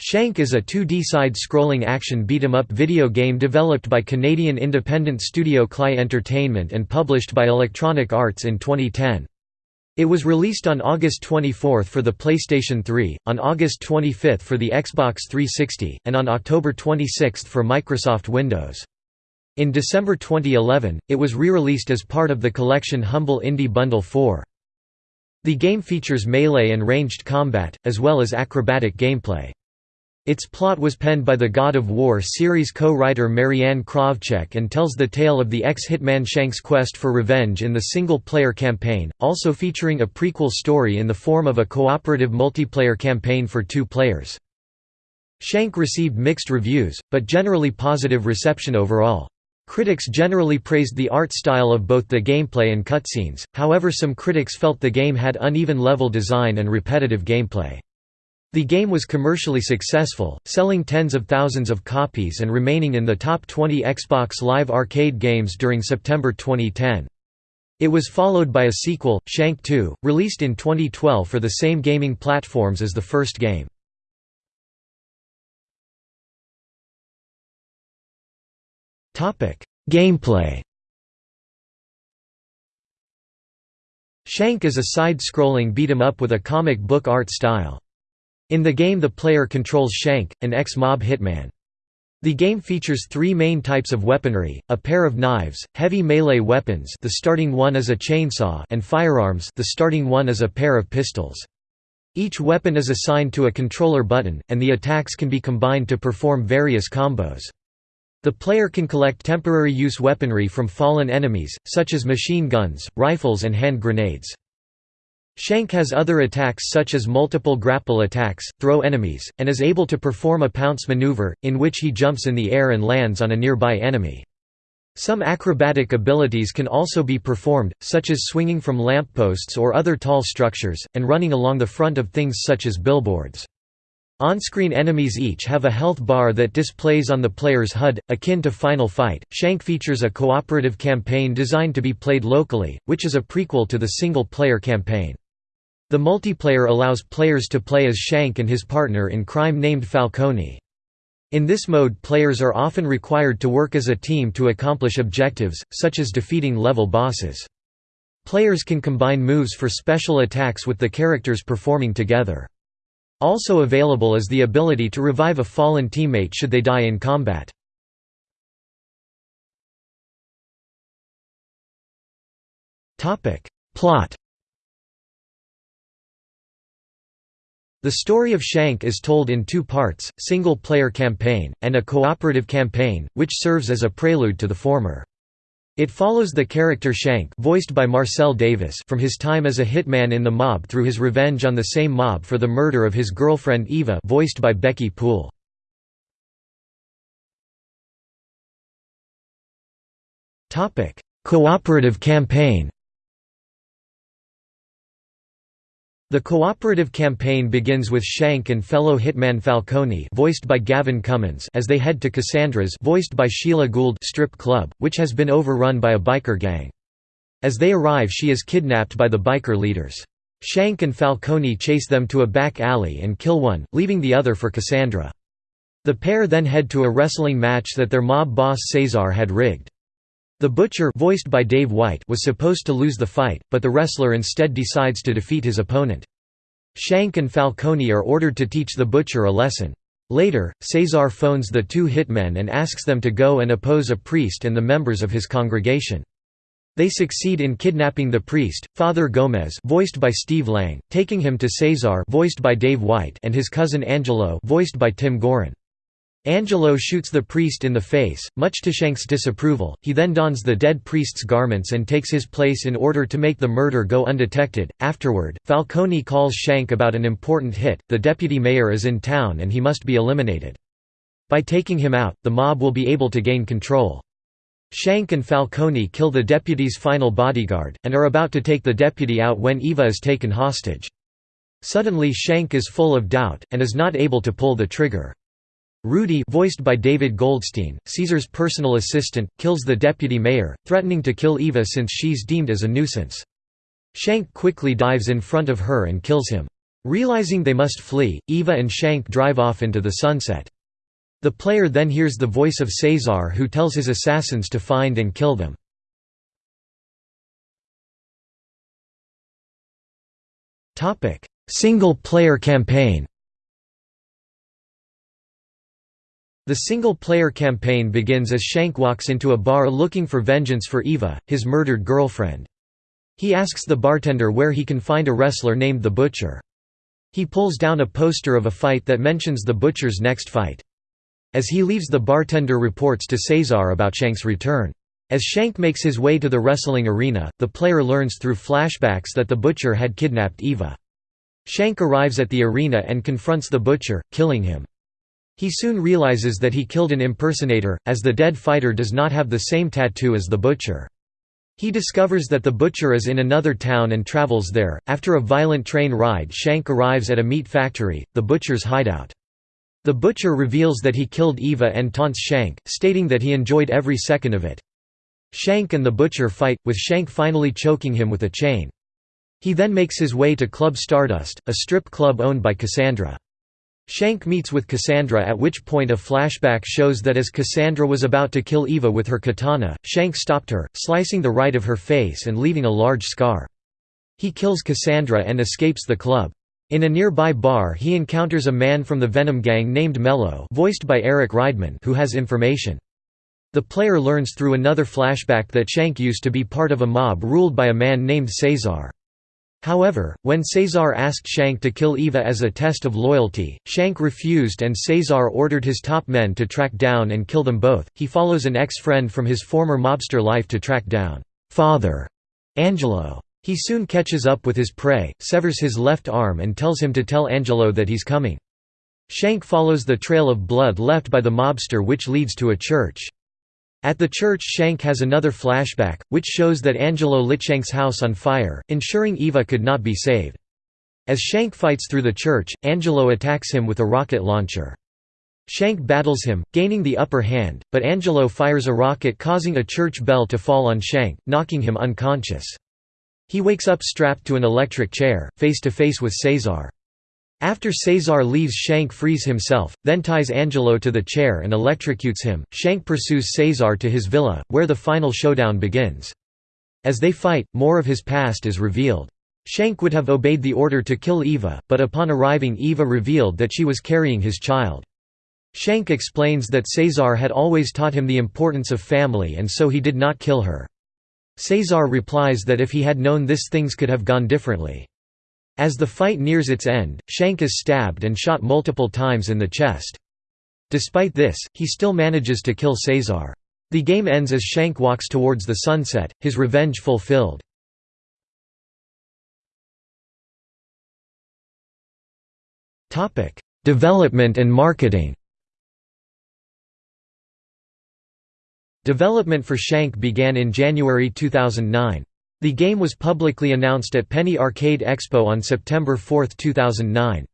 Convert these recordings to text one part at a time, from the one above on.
Shank is a 2D side-scrolling action beat-em-up video game developed by Canadian independent studio Klei Entertainment and published by Electronic Arts in 2010. It was released on August 24 for the PlayStation 3, on August 25 for the Xbox 360, and on October 26 for Microsoft Windows. In December 2011, it was re-released as part of the collection Humble Indie Bundle 4. The game features melee and ranged combat, as well as acrobatic gameplay. Its plot was penned by the God of War series co-writer Marianne Krawczyk and tells the tale of the ex-hitman Shank's quest for revenge in the single-player campaign, also featuring a prequel story in the form of a cooperative multiplayer campaign for two players. Shank received mixed reviews, but generally positive reception overall. Critics generally praised the art style of both the gameplay and cutscenes, however some critics felt the game had uneven level design and repetitive gameplay. The game was commercially successful, selling tens of thousands of copies and remaining in the top 20 Xbox Live Arcade games during September 2010. It was followed by a sequel, Shank 2, released in 2012 for the same gaming platforms as the first game. Gameplay Shank is a side-scrolling beat-em-up with a comic book art style. In the game the player controls Shank, an ex-mob hitman. The game features three main types of weaponry, a pair of knives, heavy melee weapons the starting one is a chainsaw and firearms the starting one is a pair of pistols. Each weapon is assigned to a controller button, and the attacks can be combined to perform various combos. The player can collect temporary use weaponry from fallen enemies, such as machine guns, rifles and hand grenades. Shank has other attacks such as multiple grapple attacks, throw enemies, and is able to perform a pounce maneuver, in which he jumps in the air and lands on a nearby enemy. Some acrobatic abilities can also be performed, such as swinging from lampposts or other tall structures, and running along the front of things such as billboards. On-screen enemies each have a health bar that displays on the player's HUD, akin to Final Fight. Shank features a cooperative campaign designed to be played locally, which is a prequel to the single-player campaign. The multiplayer allows players to play as Shank and his partner in crime named Falcone. In this mode players are often required to work as a team to accomplish objectives, such as defeating level bosses. Players can combine moves for special attacks with the characters performing together. Also available is the ability to revive a fallen teammate should they die in combat. Plot The story of Shank is told in two parts, single-player campaign, and a cooperative campaign, which serves as a prelude to the former. It follows the character Shank voiced by Marcel Davis from his time as a hitman in the mob through his revenge on the same mob for the murder of his girlfriend Eva voiced by Becky Poole. Cooperative campaign The cooperative campaign begins with Shank and fellow hitman Falcone voiced by Gavin Cummins as they head to Cassandra's voiced by Sheila Gould strip club, which has been overrun by a biker gang. As they arrive she is kidnapped by the biker leaders. Shank and Falcone chase them to a back alley and kill one, leaving the other for Cassandra. The pair then head to a wrestling match that their mob boss Cesar had rigged. The Butcher voiced by Dave White was supposed to lose the fight, but the wrestler instead decides to defeat his opponent. Shank and Falcone are ordered to teach the Butcher a lesson. Later, Cesar phones the two hitmen and asks them to go and oppose a priest and the members of his congregation. They succeed in kidnapping the priest, Father Gomez voiced by Steve Lang, taking him to Cesar voiced by Dave White and his cousin Angelo voiced by Tim Gorin. Angelo shoots the priest in the face, much to Shank's disapproval, he then dons the dead priest's garments and takes his place in order to make the murder go undetected. Afterward, Falcone calls Shank about an important hit, the deputy mayor is in town and he must be eliminated. By taking him out, the mob will be able to gain control. Shank and Falcone kill the deputy's final bodyguard, and are about to take the deputy out when Eva is taken hostage. Suddenly Shank is full of doubt, and is not able to pull the trigger. Rudy voiced by David Goldstein, Cesar's personal assistant, kills the deputy mayor, threatening to kill Eva since she's deemed as a nuisance. Shank quickly dives in front of her and kills him. Realizing they must flee, Eva and Shank drive off into the sunset. The player then hears the voice of Cesar who tells his assassins to find and kill them. Single-player campaign The single-player campaign begins as Shank walks into a bar looking for vengeance for Eva, his murdered girlfriend. He asks the bartender where he can find a wrestler named the Butcher. He pulls down a poster of a fight that mentions the Butcher's next fight. As he leaves the bartender reports to Cesar about Shank's return. As Shank makes his way to the wrestling arena, the player learns through flashbacks that the Butcher had kidnapped Eva. Shank arrives at the arena and confronts the Butcher, killing him. He soon realizes that he killed an impersonator, as the dead fighter does not have the same tattoo as the Butcher. He discovers that the butcher is in another town and travels there. After a violent train ride, Shank arrives at a meat factory, the butcher's hideout. The butcher reveals that he killed Eva and taunts Shank, stating that he enjoyed every second of it. Shank and the butcher fight, with Shank finally choking him with a chain. He then makes his way to Club Stardust, a strip club owned by Cassandra. Shank meets with Cassandra at which point a flashback shows that as Cassandra was about to kill Eva with her katana, Shank stopped her, slicing the right of her face and leaving a large scar. He kills Cassandra and escapes the club. In a nearby bar he encounters a man from the Venom gang named Mello voiced by Eric Rideman who has information. The player learns through another flashback that Shank used to be part of a mob ruled by a man named Cesar. However, when Cesar asked Shank to kill Eva as a test of loyalty, Shank refused and Cesar ordered his top men to track down and kill them both. He follows an ex-friend from his former mobster life to track down Father Angelo. He soon catches up with his prey, severs his left arm and tells him to tell Angelo that he's coming. Shank follows the trail of blood left by the mobster which leads to a church. At the church Shank has another flashback, which shows that Angelo lit Shank's house on fire, ensuring Eva could not be saved. As Shank fights through the church, Angelo attacks him with a rocket launcher. Shank battles him, gaining the upper hand, but Angelo fires a rocket causing a church bell to fall on Shank, knocking him unconscious. He wakes up strapped to an electric chair, face to face with Cesar. After Cesar leaves Shank frees himself, then ties Angelo to the chair and electrocutes him. Shank pursues Cesar to his villa, where the final showdown begins. As they fight, more of his past is revealed. Shank would have obeyed the order to kill Eva, but upon arriving Eva revealed that she was carrying his child. Shank explains that Cesar had always taught him the importance of family and so he did not kill her. Cesar replies that if he had known this things could have gone differently. As the fight nears its end, Shank is stabbed and shot multiple times in the chest. Despite this, he still manages to kill Cesar. The game ends as Shank walks towards the sunset, his revenge fulfilled. Development and marketing Development for Shank began in January 2009. The game was publicly announced at Penny Arcade Expo on September 4, 2009.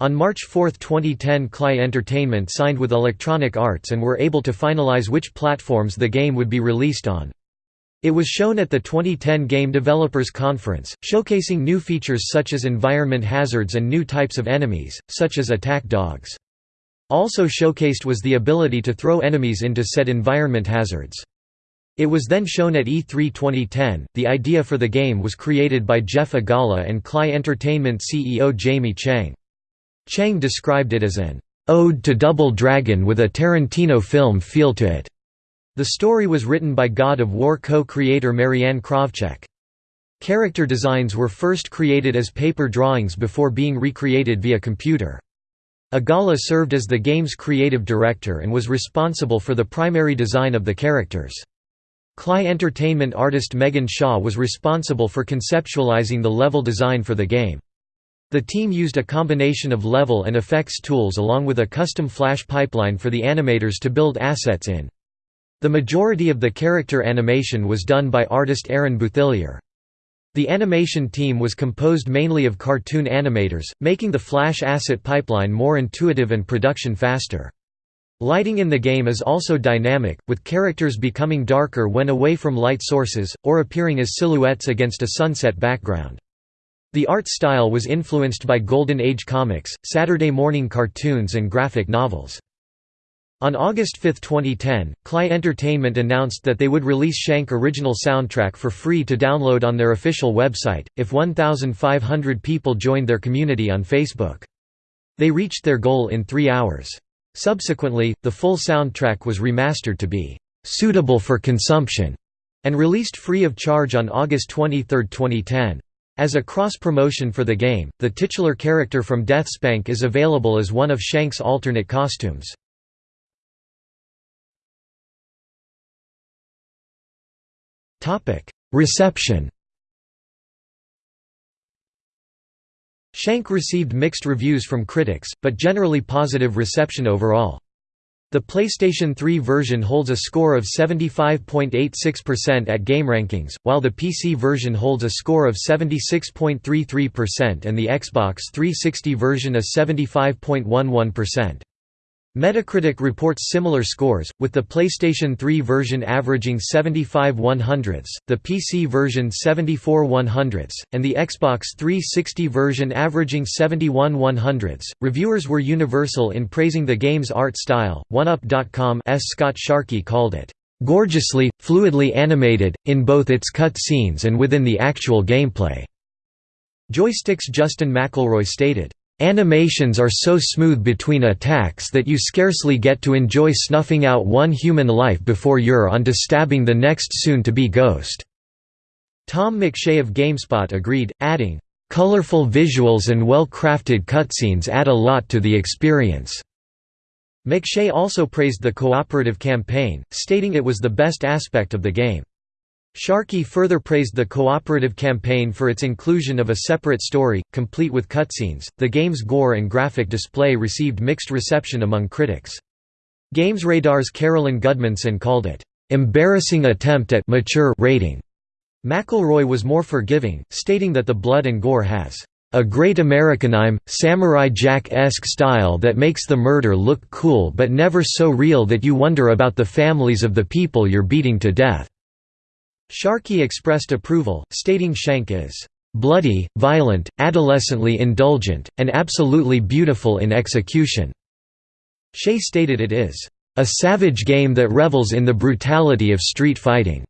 On March 4, 2010 Klei Entertainment signed with Electronic Arts and were able to finalize which platforms the game would be released on. It was shown at the 2010 Game Developers Conference, showcasing new features such as environment hazards and new types of enemies, such as attack dogs. Also showcased was the ability to throw enemies into said environment hazards. It was then shown at E3 2010. The idea for the game was created by Jeff Agala and Klei Entertainment CEO Jamie Cheng. Cheng described it as an ode to Double Dragon with a Tarantino film feel to it. The story was written by God of War co-creator Marianne Krawczyk. Character designs were first created as paper drawings before being recreated via computer. Agala served as the game's creative director and was responsible for the primary design of the characters. Klei Entertainment artist Megan Shaw was responsible for conceptualizing the level design for the game. The team used a combination of level and effects tools along with a custom flash pipeline for the animators to build assets in. The majority of the character animation was done by artist Aaron Bouthillier. The animation team was composed mainly of cartoon animators, making the Flash asset pipeline more intuitive and production faster. Lighting in the game is also dynamic, with characters becoming darker when away from light sources, or appearing as silhouettes against a sunset background. The art style was influenced by Golden Age comics, Saturday morning cartoons and graphic novels. On August 5, 2010, Klei Entertainment announced that they would release Shank original soundtrack for free to download on their official website, if 1,500 people joined their community on Facebook. They reached their goal in three hours. Subsequently, the full soundtrack was remastered to be «suitable for consumption» and released free of charge on August 23, 2010. As a cross-promotion for the game, the titular character from Deathspank is available as one of Shank's alternate costumes. Reception Shank received mixed reviews from critics, but generally positive reception overall. The PlayStation 3 version holds a score of 75.86% at GameRankings, while the PC version holds a score of 76.33% and the Xbox 360 version a 75.11%. Metacritic reports similar scores, with the PlayStation 3 version averaging 75 100ths, the PC version 74 100ths, and the Xbox 360 version averaging 71 100ths. Reviewers were universal in praising the game's art style. OneUp.com's Scott Sharkey called it gorgeously, fluidly animated, in both its cut scenes and within the actual gameplay. Joystick's Justin McElroy stated, Animations are so smooth between attacks that you scarcely get to enjoy snuffing out one human life before you're on to stabbing the next soon-to-be ghost." Tom McShea of GameSpot agreed, adding, "...colorful visuals and well-crafted cutscenes add a lot to the experience." McShea also praised the cooperative campaign, stating it was the best aspect of the game. Sharkey further praised the cooperative campaign for its inclusion of a separate story, complete with cutscenes. The game's gore and graphic display received mixed reception among critics. GamesRadar's Carolyn Gudmundson called it, embarrassing attempt at mature rating. McElroy was more forgiving, stating that the blood and gore has a great Americanime, Samurai Jack-esque style that makes the murder look cool but never so real that you wonder about the families of the people you're beating to death. Sharkey expressed approval, stating Shank is bloody, violent, adolescently indulgent, and absolutely beautiful in execution." Shea stated it is, "...a savage game that revels in the brutality of street fighting."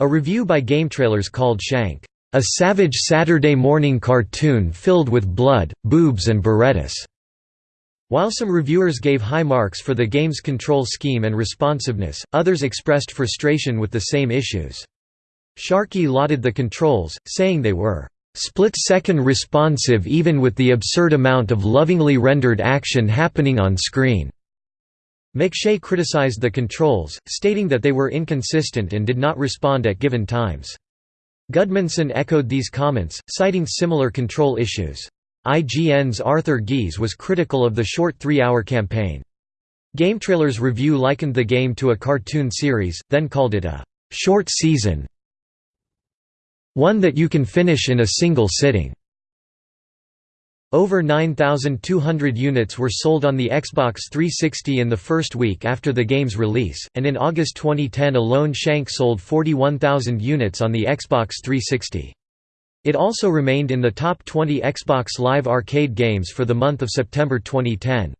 A review by GameTrailers called Shank, "...a savage Saturday morning cartoon filled with blood, boobs and Berettas." While some reviewers gave high marks for the game's control scheme and responsiveness, others expressed frustration with the same issues. Sharkey lauded the controls, saying they were split-second responsive even with the absurd amount of lovingly rendered action happening on screen." McShea criticized the controls, stating that they were inconsistent and did not respond at given times. Gudmundson echoed these comments, citing similar control issues. IGN's Arthur Gies was critical of the short three-hour campaign. GameTrailers review likened the game to a cartoon series, then called it a «short season» One that you can finish in a single sitting. Over 9,200 units were sold on the Xbox 360 in the first week after the game's release, and in August 2010 alone Shank sold 41,000 units on the Xbox 360. It also remained in the top 20 Xbox Live Arcade games for the month of September 2010.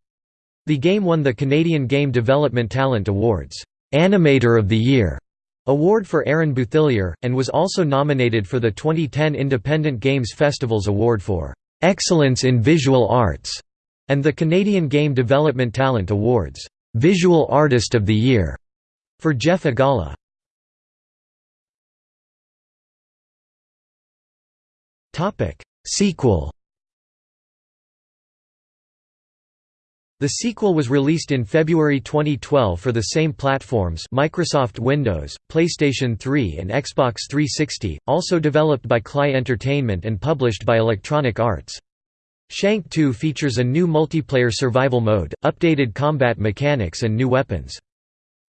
The game won the Canadian Game Development Talent Awards, Animator of the Year, Award for Aaron Bouthillier, and was also nominated for the 2010 Independent Games Festivals Award for "'Excellence in Visual Arts' and the Canadian Game Development Talent Awards "'Visual Artist of the Year' for Jeff Agala. Sequel The sequel was released in February 2012 for the same platforms Microsoft Windows, PlayStation 3 and Xbox 360, also developed by Klei Entertainment and published by Electronic Arts. Shank 2 features a new multiplayer survival mode, updated combat mechanics and new weapons.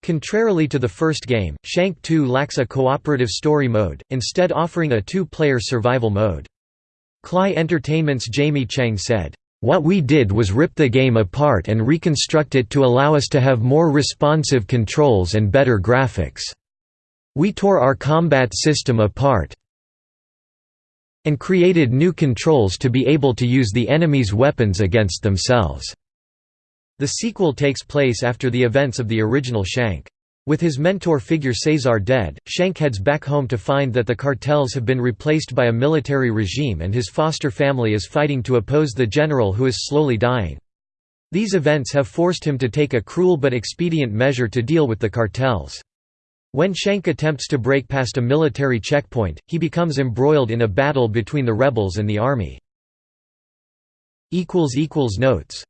Contrarily to the first game, Shank 2 lacks a cooperative story mode, instead offering a two-player survival mode. Klei Entertainment's Jamie Cheng said, what we did was rip the game apart and reconstruct it to allow us to have more responsive controls and better graphics. We tore our combat system apart. and created new controls to be able to use the enemy's weapons against themselves." The sequel takes place after the events of the original Shank. With his mentor figure Cesar dead, Shank heads back home to find that the cartels have been replaced by a military regime and his foster family is fighting to oppose the general who is slowly dying. These events have forced him to take a cruel but expedient measure to deal with the cartels. When Shank attempts to break past a military checkpoint, he becomes embroiled in a battle between the rebels and the army. Notes